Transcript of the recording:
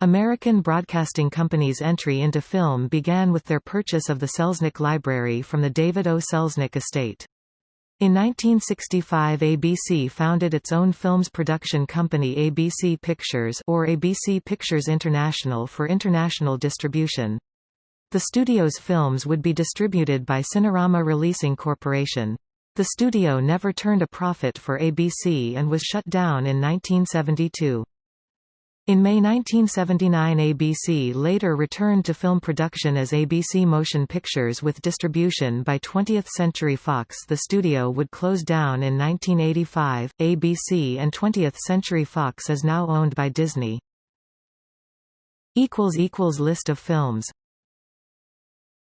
American Broadcasting Company's entry into film began with their purchase of the Selznick Library from the David O. Selznick estate. In 1965 ABC founded its own films production company ABC Pictures or ABC Pictures International for international distribution. The studio's films would be distributed by Cinerama Releasing Corporation. The studio never turned a profit for ABC and was shut down in 1972. In May 1979 ABC later returned to film production as ABC Motion Pictures with distribution by 20th Century Fox The studio would close down in 1985. ABC and 20th Century Fox is now owned by Disney. List of films